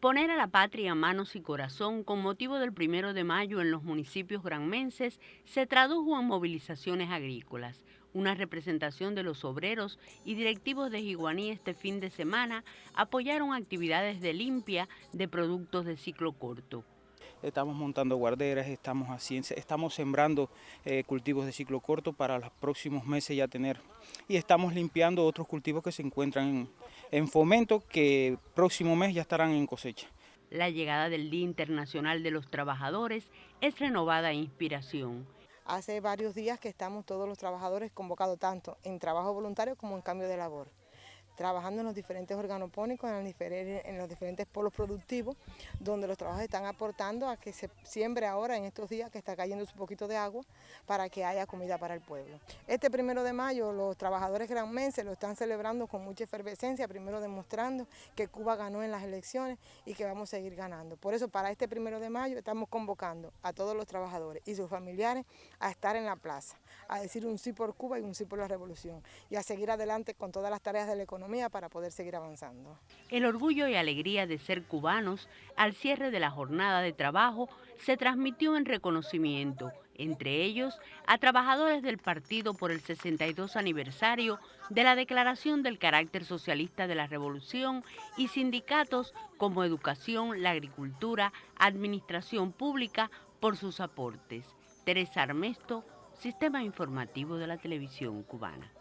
Poner a la patria manos y corazón con motivo del primero de mayo en los municipios granmenses se tradujo en movilizaciones agrícolas. Una representación de los obreros y directivos de Jiguaní este fin de semana apoyaron actividades de limpia de productos de ciclo corto estamos montando guarderas, estamos, estamos sembrando eh, cultivos de ciclo corto para los próximos meses ya tener y estamos limpiando otros cultivos que se encuentran en, en fomento que próximo mes ya estarán en cosecha. La llegada del Día Internacional de los Trabajadores es renovada inspiración. Hace varios días que estamos todos los trabajadores convocados tanto en trabajo voluntario como en cambio de labor trabajando en los diferentes organopónicos, en, los diferentes polos productivos, donde los trabajos están aportando a que se siembre ahora en estos días que está cayendo un poquito de agua para que haya comida para el pueblo. Este primero de mayo los trabajadores granmenses lo están celebrando con mucha efervescencia, primero demostrando que Cuba ganó en las elecciones y que vamos a seguir ganando. Por eso para este primero de mayo estamos convocando a todos los trabajadores y sus familiares a estar en la plaza, a decir un sí por Cuba y un sí por la revolución y a seguir adelante con todas las tareas de la para poder seguir avanzando. El orgullo y alegría de ser cubanos al cierre de la jornada de trabajo se transmitió en reconocimiento, entre ellos a trabajadores del partido por el 62 aniversario de la declaración del carácter socialista de la revolución y sindicatos como educación, la agricultura, administración pública por sus aportes. Teresa Armesto, Sistema Informativo de la Televisión Cubana.